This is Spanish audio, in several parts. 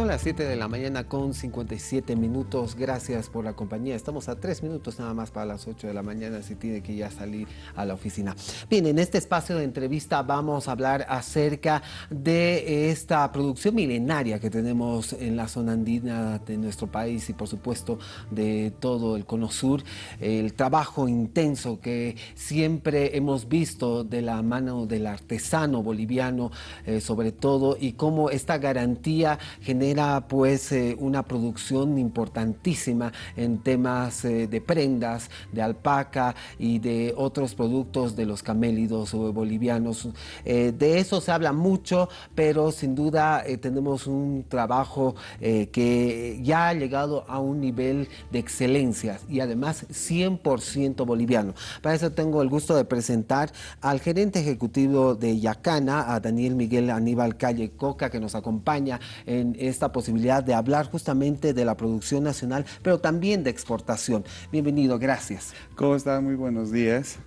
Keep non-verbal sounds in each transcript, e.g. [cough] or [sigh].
Son las 7 de la mañana con 57 minutos. Gracias por la compañía. Estamos a 3 minutos nada más para las 8 de la mañana si tiene que ya salir a la oficina. Bien, en este espacio de entrevista vamos a hablar acerca de esta producción milenaria que tenemos en la zona andina de nuestro país y por supuesto de todo el cono sur. El trabajo intenso que siempre hemos visto de la mano del artesano boliviano eh, sobre todo y cómo esta garantía genera genera pues eh, una producción importantísima en temas eh, de prendas, de alpaca y de otros productos de los camélidos bolivianos. Eh, de eso se habla mucho, pero sin duda tenemos un trabajo que ya ha llegado a un nivel de excelencia y además 100% boliviano. Para eso tengo el gusto de presentar al gerente ejecutivo de Yacana, a Daniel Miguel Aníbal Calle Coca, que nos acompaña en esta posibilidad de hablar justamente de la producción nacional, pero también de exportación. Bienvenido, gracias. ¿Cómo está? Muy buenos días.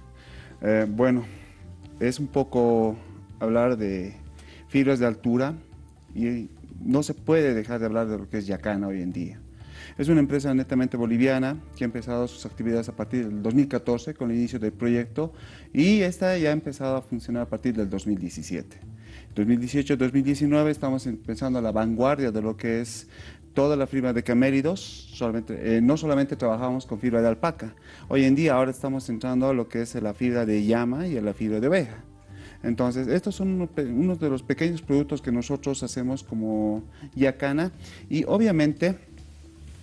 Eh, bueno, es un poco hablar de fibras de altura y no se puede dejar de hablar de lo que es Yacana hoy en día. Es una empresa netamente boliviana que ha empezado sus actividades a partir del 2014 con el inicio del proyecto y esta ya ha empezado a funcionar a partir del 2017. 2018-2019 estamos empezando a la vanguardia de lo que es toda la fibra de caméridos, solamente, eh, no solamente trabajamos con fibra de alpaca, hoy en día ahora estamos entrando a lo que es la fibra de llama y a la fibra de oveja. Entonces, estos son unos de los pequeños productos que nosotros hacemos como Yacana y obviamente...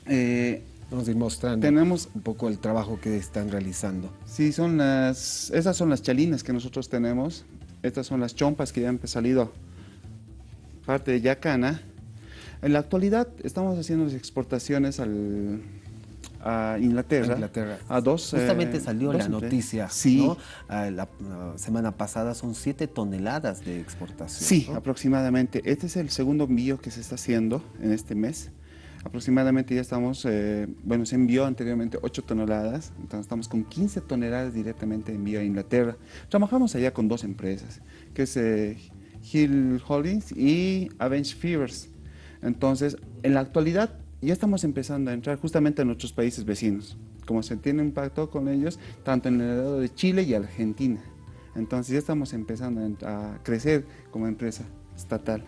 Eh, Vamos a ir mostrando tenemos, un poco el trabajo que están realizando. Sí, son las, esas son las chalinas que nosotros tenemos. Estas son las chompas que ya han salido parte de Yacana. En la actualidad estamos haciendo las exportaciones al, a Inglaterra, A dos, Justamente eh, salió la noticia, sí. la, semana pasada son 7 toneladas de exportación. Sí, aproximadamente. Este es el segundo envío que se está haciendo en este mes. Aproximadamente ya estamos, eh, bueno, se envió anteriormente 8 toneladas, entonces estamos con 15 toneladas directamente envío a Inglaterra. Trabajamos allá con dos empresas, que es eh, Hill Holdings y Avenge Fevers. Entonces, en la actualidad ya estamos empezando a entrar justamente a nuestros países vecinos, como se tiene impacto con ellos, tanto en el lado de Chile y Argentina. Entonces ya estamos empezando a crecer como empresa estatal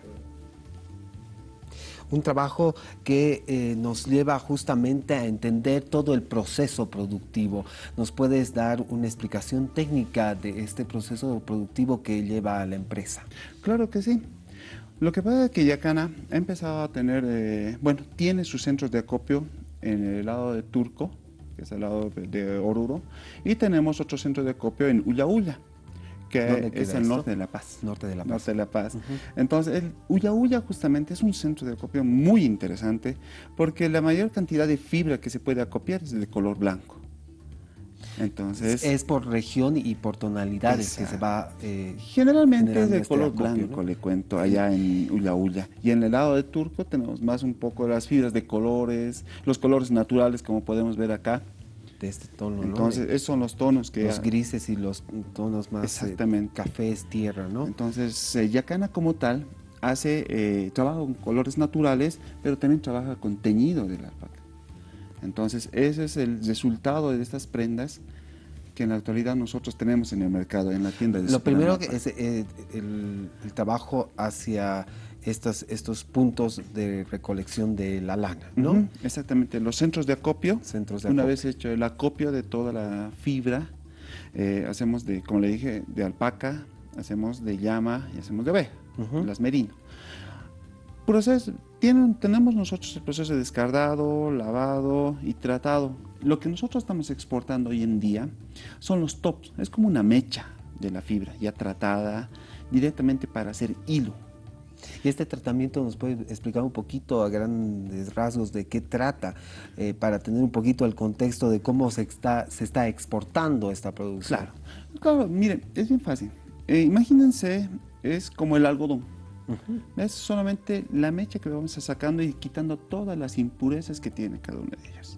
un trabajo que eh, nos lleva justamente a entender todo el proceso productivo. ¿Nos puedes dar una explicación técnica de este proceso productivo que lleva a la empresa? Claro que sí. Lo que pasa es que Yacana ha empezado a tener, eh, bueno, tiene sus centros de acopio en el lado de Turco, que es el lado de Oruro, y tenemos otro centro de acopio en Ulla que es el norte de La Paz. Norte de La Paz. Norte de La Paz. Entonces, el Ulla justamente es un centro de acopio muy interesante porque la mayor cantidad de fibra que se puede acopiar es de color blanco. Entonces, es por región y por tonalidades que se va eh, Generalmente es de este color blanco, le cuento, allá en Ulla Y en el lado de Turco tenemos más un poco las fibras de colores, los colores naturales como podemos ver acá este tono, Entonces, esos son los tonos que... Los grises y los tonos más eh, Exactamente. cafés, tierra, ¿no? Entonces, eh, Yacana como tal hace, eh, trabaja con colores naturales, pero también trabaja con teñido de la alpaca. Entonces, ese es el resultado de estas prendas que en la actualidad nosotros tenemos en el mercado, en la tienda de Lo primero que es el, el trabajo hacia estos, estos puntos de recolección de la lana, ¿no? exactamente, los centros de acopio. Centros de Una vez hecho el acopio de toda la fibra, eh, hacemos de, como le dije, de alpaca, hacemos de llama y hacemos de oveja, las merino. Proceso, tienen, tenemos nosotros el proceso de descardado, lavado y tratado. Lo que nosotros estamos exportando hoy en día son los tops, es como una mecha de la fibra ya tratada directamente para hacer hilo. Y este tratamiento nos puede explicar un poquito a grandes rasgos de qué trata, eh, para tener un poquito el contexto de cómo se está, se está exportando esta producción. Claro, claro miren, es bien fácil. Eh, imagínense, es como el algodón. Es solamente la mecha que vamos a sacando y quitando todas las impurezas que tiene cada una de ellas.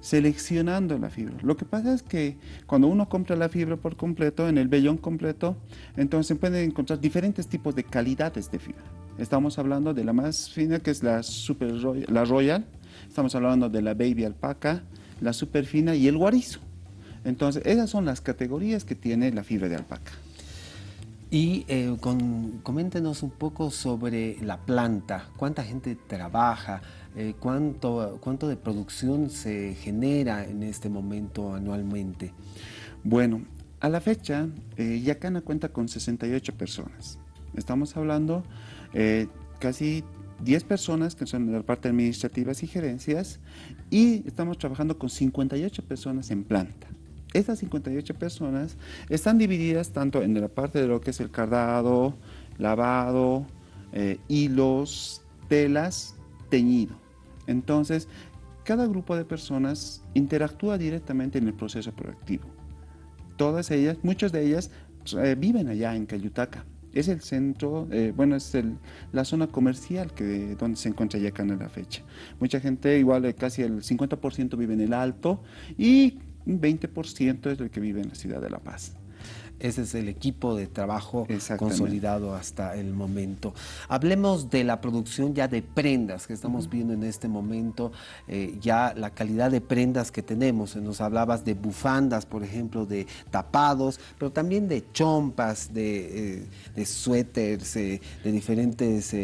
Seleccionando la fibra. Lo que pasa es que cuando uno compra la fibra por completo, en el vellón completo, entonces se pueden encontrar diferentes tipos de calidades de fibra. Estamos hablando de la más fina, que es la, super la Royal. Estamos hablando de la Baby Alpaca, la super fina y el guarizo. Entonces, esas son las categorías que tiene la fibra de alpaca. Y eh, coméntenos un poco sobre la planta, cuánta gente trabaja, eh, cuánto, cuánto de producción se genera en este momento anualmente. Bueno, a la fecha, eh, Yacana cuenta con 68 personas. Estamos hablando eh, casi 10 personas que son de la parte administrativas y gerencias y estamos trabajando con 58 personas en planta. Estas 58 personas están divididas tanto en la parte de lo que es el cardado, lavado, eh, hilos, telas, teñido. Entonces, cada grupo de personas interactúa directamente en el proceso productivo. Todas ellas, muchas de ellas eh, viven allá en Cayutaca. Es el centro, eh, bueno, es la zona comercial que, donde se encuentra Yacana en la fecha. Mucha gente, igual casi el 50% vive en el Alto y un 20% es el que vive en la ciudad de La Paz. Ese es el equipo de trabajo consolidado hasta el momento. Hablemos de la producción ya de prendas que estamos viendo en este momento, eh, ya la calidad de prendas que tenemos. Nos hablabas de bufandas, por ejemplo, de tapados, pero también de chompas, de, eh, de suéteres, eh, de diferentes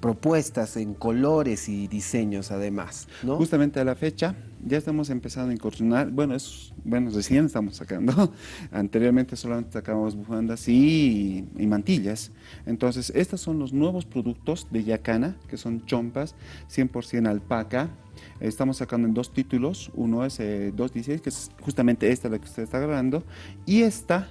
propuestas en colores y diseños además. Justamente a la fecha ya estamos empezando a incursionar, bueno, es, bueno, recién estamos sacando, [laughs] anteriormente solamente sacábamos bufandas y, y, mantillas, entonces estos son los nuevos productos de Yacana, que son chompas, 100% alpaca, estamos sacando en dos títulos, uno es 216, eh, que es justamente esta la que usted está grabando, y esta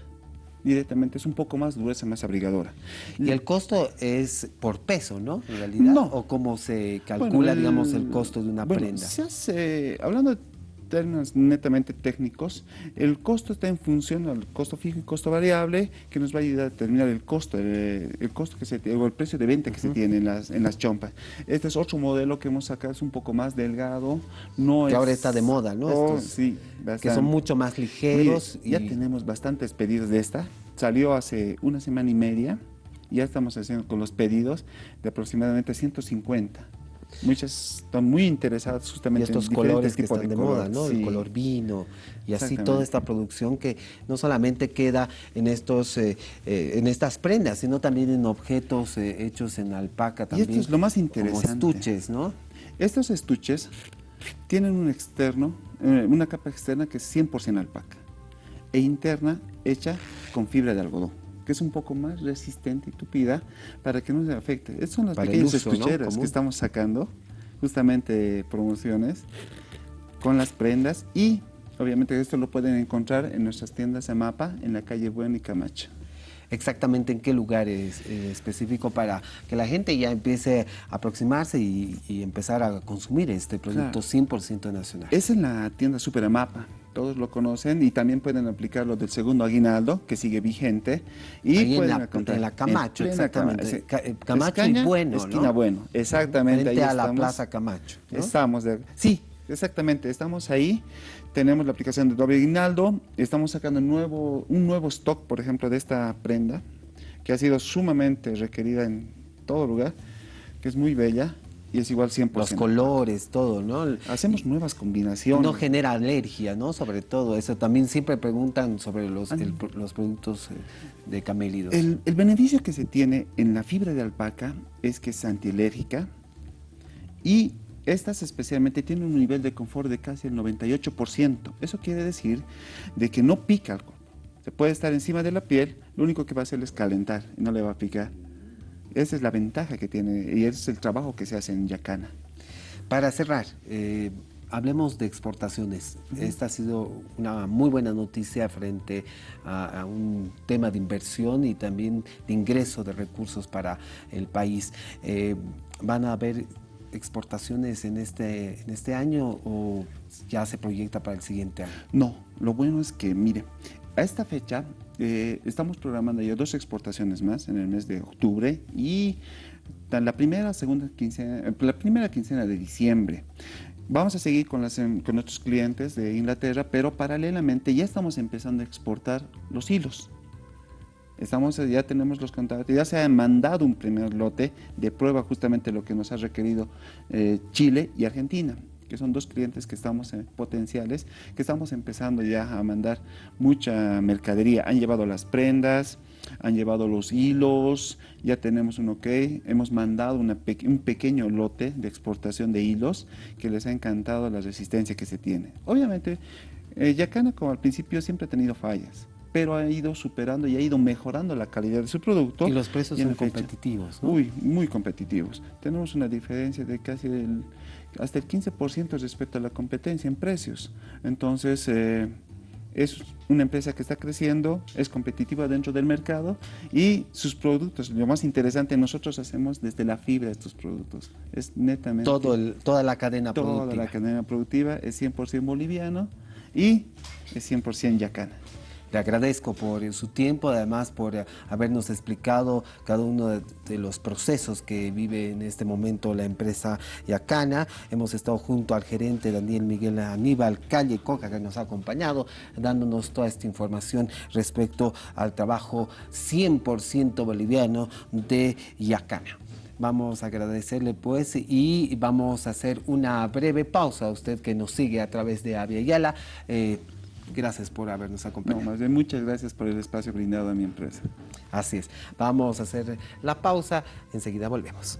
directamente es un poco más gruesa, más abrigadora. Y el costo es por peso, ¿no? En realidad. No. ¿O cómo se calcula, digamos, el costo de una prenda? Se hace, hablando de términos netamente técnicos, el costo está en función al costo fijo y costo variable, que nos va a ayudar a determinar el costo, el, costo que se o el precio de venta que se tiene en las, en las chompas. Este es otro modelo que hemos sacado, es un poco más delgado, no que ahora está de moda, ¿no? Oh, sí, que son mucho más ligeros. Ya tenemos bastantes pedidos de esta, salió hace una semana y media, ya estamos haciendo con los pedidos de aproximadamente 150. Muchas están muy interesadas justamente y estos en colores que están de, moda, ¿no? El color vino y así toda esta producción que no solamente queda en estos eh, eh, en estas prendas, sino también en objetos eh, hechos en alpaca también. Y esto es lo más interesante. Como estuches, ¿no? Estos estuches tienen un externo, una capa externa que es 100% alpaca e interna hecha con fibra de algodón que es un poco más resistente y tupida para que no se afecte. Estas son las pequeñas estucheras que estamos sacando, justamente promociones, con las prendas y obviamente esto lo pueden encontrar en nuestras tiendas de mapa en la calle Bueno y Camacho. Exactamente en qué lugar es eh, específico para que la gente ya empiece a aproximarse y, empezar a consumir este producto 100% nacional. Es en la tienda Superamapa todos lo conocen y también pueden aplicar lo del segundo aguinaldo que sigue vigente y pueden en, la, Camacho, exactamente. Eh, Camacho y Bueno, Esquina Bueno, exactamente. Frente a la Plaza Camacho. Estamos, de, sí, exactamente, estamos ahí. Tenemos la aplicación de doble aguinaldo, estamos sacando nuevo, un nuevo stock, por ejemplo, de esta prenda que ha sido sumamente requerida en todo lugar, que es muy bella y es igual 100%. Los colores, todo, ¿no? Hacemos nuevas combinaciones. No genera alergia, ¿no? Sobre todo eso. También siempre preguntan sobre los, los productos eh, de camélidos. El, el, beneficio que se tiene en la fibra de alpaca es que es antialérgica y estas especialmente tienen un nivel de confort de casi el 98%. Eso quiere decir de que no pica algo. Se puede estar encima de la piel, lo único que va a hacer es calentar y no le va a picar. Esa es la ventaja que tiene y es el trabajo que se hace en Yacana. Para cerrar, eh, hablemos de exportaciones. Esta ha sido una muy buena noticia frente a, un tema de inversión y también de ingreso de recursos para el país. Eh, ¿Van a haber exportaciones en este, en este año o ya se proyecta para el siguiente año? No, lo bueno es que, mire, a esta fecha eh, estamos programando ya dos exportaciones más en el mes de octubre y la primera, segunda quincena, eh, la primera quincena de diciembre. Vamos a seguir con, las, em, con nuestros clientes de Inglaterra, pero paralelamente ya estamos empezando a exportar los hilos. Estamos, ya tenemos los contactos, ya se ha mandado un primer lote de prueba justamente lo que nos ha requerido eh, Chile y Argentina que son dos clientes que estamos en, potenciales, que estamos empezando ya a mandar mucha mercadería. Han llevado las prendas, han llevado los hilos, ya tenemos un ok, hemos mandado un pequeño lote de exportación de hilos que les ha encantado la resistencia que se tiene. Obviamente, eh, Yacana como al principio siempre ha tenido fallas, pero ha ido superando y ha ido mejorando la calidad de su producto. Y los precios son competitivos, ¿no? Uy, muy competitivos. Tenemos una diferencia de casi el, hasta el 15% respecto a la competencia en precios. Entonces, eh, es una empresa que está creciendo, es competitiva dentro del mercado y sus productos, lo más interesante, nosotros hacemos desde la fibra estos productos. Es netamente... Todo el, toda la cadena productiva. Toda la cadena productiva es 100% boliviano y es 100% yacana. Le agradezco por su tiempo, además por eh, habernos explicado cada uno de, los procesos que vive en este momento la empresa Yacana. Hemos estado junto al gerente Daniel Miguel Aníbal Calle Coca, que nos ha acompañado, dándonos toda esta información respecto al trabajo 100% boliviano de Yacana. Vamos a agradecerle pues y vamos a hacer una breve pausa a usted que nos sigue a través de Avia Yala. Eh, gracias por habernos acompañado. No, más bien muchas gracias por el espacio brindado a mi empresa. Así es. Vamos a hacer la pausa, enseguida volvemos.